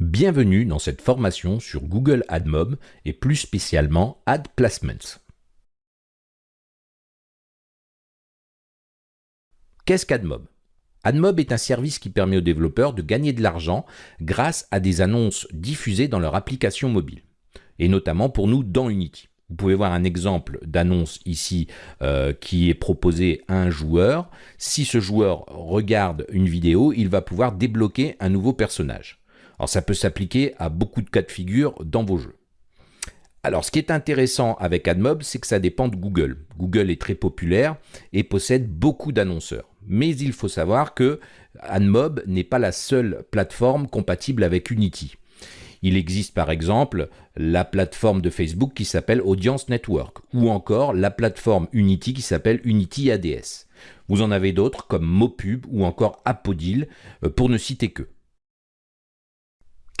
Bienvenue dans cette formation sur Google AdMob et plus spécialement Ad Placements. Qu'est-ce qu'AdMob? AdMob est un service qui permet aux développeurs de gagner de l'argent grâce à des annonces diffusées dans leur application mobile, et notamment pour nous dans Unity. Vous pouvez voir un exemple d'annonce ici euh, qui est proposé à un joueur. Si ce joueur regarde une vidéo, il va pouvoir débloquer un nouveau personnage. Alors ça peut s'appliquer à beaucoup de cas de figure dans vos jeux. Alors ce qui est intéressant avec AdMob, c'est que ça dépend de Google. Google est très populaire et possède beaucoup d'annonceurs. Mais il faut savoir que AdMob n'est pas la seule plateforme compatible avec Unity. Il existe par exemple la plateforme de Facebook qui s'appelle Audience Network ou encore la plateforme Unity qui s'appelle Unity ADS. Vous en avez d'autres comme Mopub ou encore Apodil euh, pour ne citer que.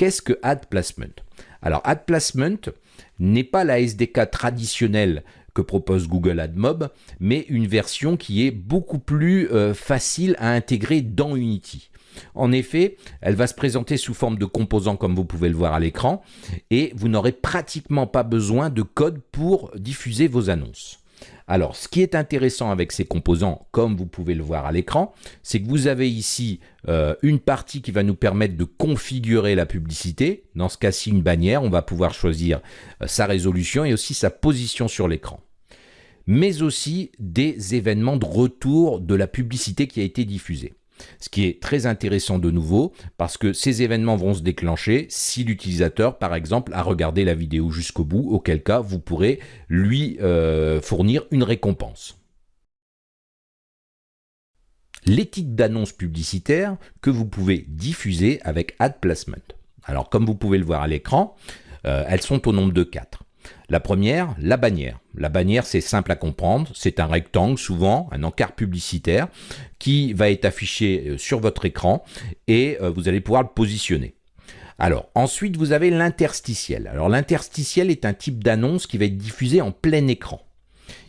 Qu'est-ce que Ad Placement? Alors, Ad Placement n'est pas la SDK traditionnelle que propose Google AdMob, mais une version qui est beaucoup plus euh, facile à intégrer dans Unity. En effet, elle va se présenter sous forme de composants comme vous pouvez le voir à l'écran et vous n'aurez pratiquement pas besoin de code pour diffuser vos annonces. Alors, ce qui est intéressant avec ces composants, comme vous pouvez le voir à l'écran, c'est que vous avez ici euh, une partie qui va nous permettre de configurer la publicité. Dans ce cas-ci, une bannière, on va pouvoir choisir euh, sa résolution et aussi sa position sur l'écran mais aussi des événements de retour de la publicité qui a été diffusée. Ce qui est très intéressant de nouveau, parce que ces événements vont se déclencher si l'utilisateur, par exemple, a regardé la vidéo jusqu'au bout, auquel cas vous pourrez lui euh, fournir une récompense. Les titres d'annonces publicitaires que vous pouvez diffuser avec Ad Placement. Alors, comme vous pouvez le voir à l'écran, euh, elles sont au nombre de 4. La première, la bannière. La bannière, c'est simple à comprendre. C'est un rectangle, souvent un encart publicitaire, qui va être affiché euh, sur votre écran et euh, vous allez pouvoir le positionner. Alors, ensuite, vous avez l'interstitiel. Alors, l'interstitiel est un type d'annonce qui va être diffusé en plein écran.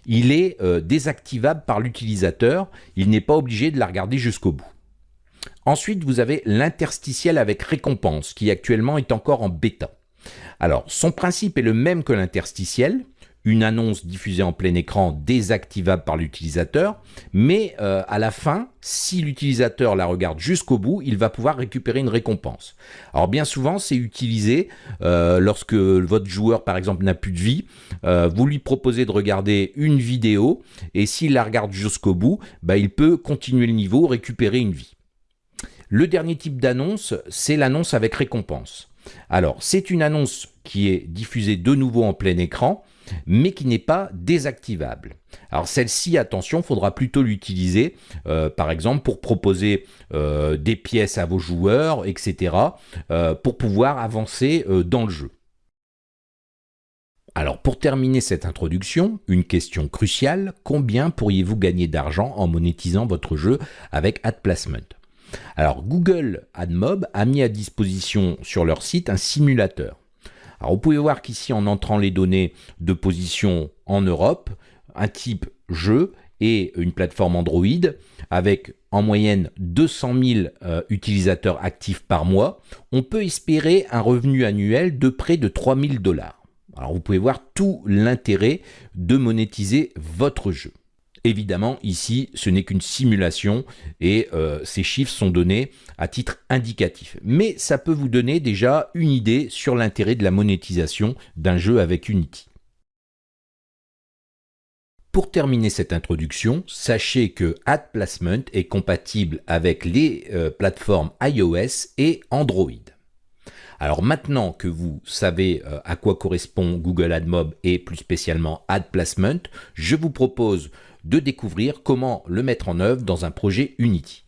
Il est euh, désactivable par l'utilisateur. Il n'est pas obligé de la regarder jusqu'au bout. Ensuite, vous avez l'interstitiel avec récompense, qui actuellement est encore en bêta. Alors, son principe est le même que l'interstitiel, une annonce diffusée en plein écran désactivable par l'utilisateur, mais euh, à la fin, si l'utilisateur la regarde jusqu'au bout, il va pouvoir récupérer une récompense. Alors bien souvent, c'est utilisé euh, lorsque votre joueur, par exemple, n'a plus de vie. Euh, vous lui proposez de regarder une vidéo, et s'il la regarde jusqu'au bout, bah, il peut continuer le niveau, récupérer une vie. Le dernier type d'annonce, c'est l'annonce avec récompense. Alors, c'est une annonce qui est diffusée de nouveau en plein écran, mais qui n'est pas désactivable. Alors celle-ci, attention, faudra plutôt l'utiliser, euh, par exemple, pour proposer euh, des pièces à vos joueurs, etc., euh, pour pouvoir avancer dans le jeu. Alors pour terminer cette introduction, une question cruciale, combien pourriez-vous gagner d'argent en monétisant votre jeu avec Ad Placement alors Google AdMob a mis à disposition sur leur site un simulateur. Alors vous pouvez voir qu'ici en entrant les données de position en Europe, un type jeu et une plateforme Android avec en moyenne 200 000 euh, utilisateurs actifs par mois, on peut espérer un revenu annuel de près de 3 000 dollars. Alors vous pouvez voir tout l'intérêt de monétiser votre jeu. Évidemment, ici, ce n'est qu'une simulation et euh, ces chiffres sont donnés à titre indicatif. Mais ça peut vous donner déjà une idée sur l'intérêt de la monétisation d'un jeu avec Unity. Pour terminer cette introduction, sachez que Ad Placement est compatible avec les euh, plateformes iOS et Android. Alors maintenant que vous savez euh, à quoi correspond Google AdMob et plus spécialement Ad Placement, je vous propose de découvrir comment le mettre en œuvre dans un projet Unity.